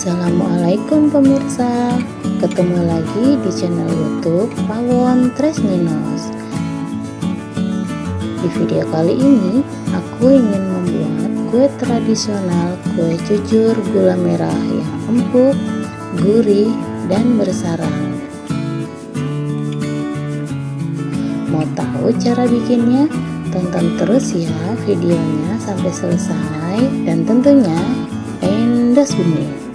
Assalamualaikum pemirsa. Ketemu lagi di channel youtube Pawon Tresninos Di video kali ini Aku ingin membuat kue tradisional Kue jujur gula merah yang empuk Gurih dan bersarang. Mau tahu cara bikinnya? Tonton terus ya videonya sampai selesai. Dan tentunya endas bumi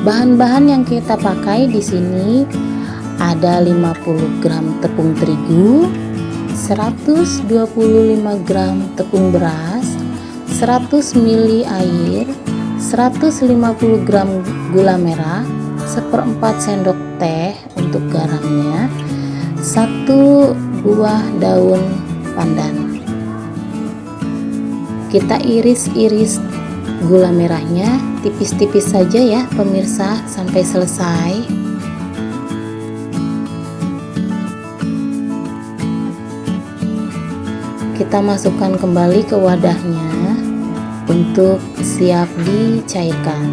Bahan-bahan yang kita pakai di sini ada 50 gram tepung terigu, 125 gram tepung beras, 100 ml air, 150 gram gula merah, seperempat sendok teh untuk garamnya, satu buah daun pandan. Kita iris-iris gula merahnya tipis-tipis saja ya pemirsa. Sampai selesai. Kita masukkan kembali ke wadahnya untuk siap dicairkan.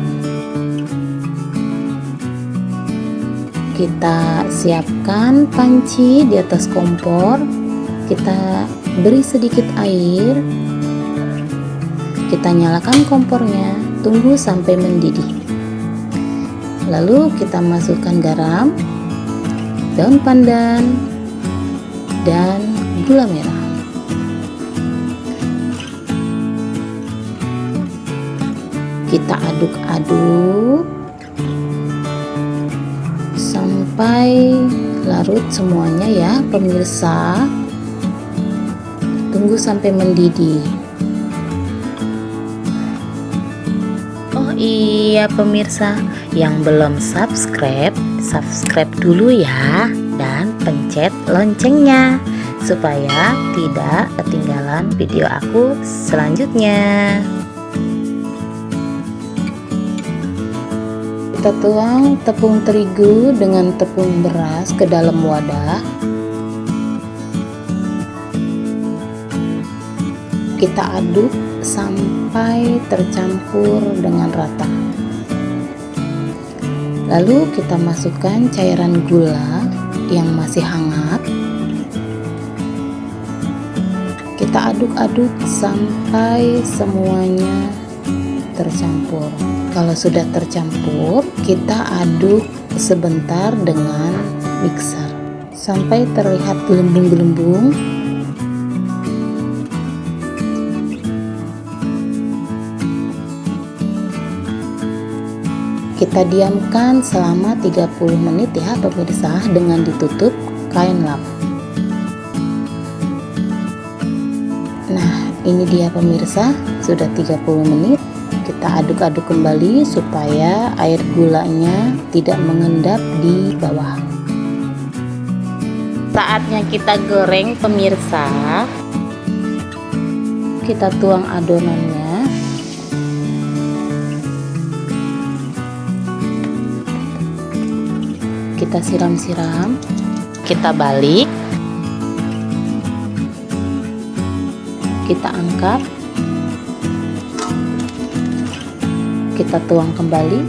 Kita siapkan panci di atas kompor. Kita beri sedikit air kita nyalakan kompornya, tunggu sampai mendidih. Lalu kita masukkan garam, daun pandan, dan gula merah. Kita aduk-aduk sampai larut semuanya ya pemirsa. Tunggu sampai mendidih. Iya pemirsa. Yang belum subscribe subscribe dulu ya. Dan pencet loncengnya supaya tidak ketinggalan video aku selanjutnya. Kita tuang tepung terigu dengan tepung beras ke dalam wadah. Kita aduk sampai tercampur dengan rata. Lalu kita masukkan cairan gula yang masih hangat. Kita aduk-aduk sampai semuanya tercampur. Kalau sudah tercampur kita aduk sebentar dengan mixer. Sampai terlihat gelembung-gelembung kita diamkan selama 30 menit ya pemirsa dengan ditutup kain lap. Nah ini dia pemirsa sudah 30 menit. Kita aduk-aduk kembali supaya air gulanya tidak mengendap di bawah. Saatnya kita goreng pemirsa. Kita tuang adonannya kita siram-siram kita balik kita angkat kita tuang kembali.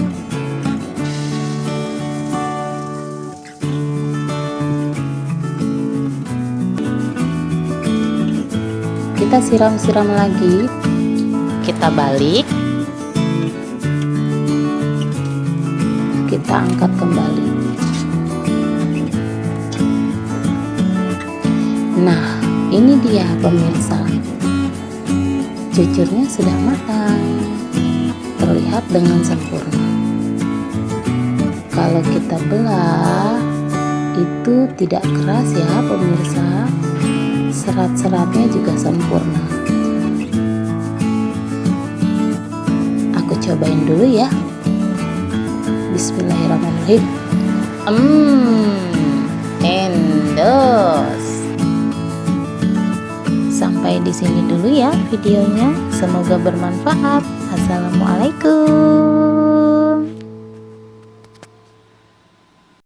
Kita siram-siram lagi kita balik kita angkat kembali Nah, ini dia pemirsa. Jujurnya sudah matang. Terlihat dengan sempurna. Kalau kita belah, itu tidak keras ya pemirsa. Serat-seratnya juga sempurna. Aku cobain dulu ya. Bismillahirrahmanirrahim. Hmm, endos sampai di sini dulu ya videonya. Semoga bermanfaat. Assalamualaikum.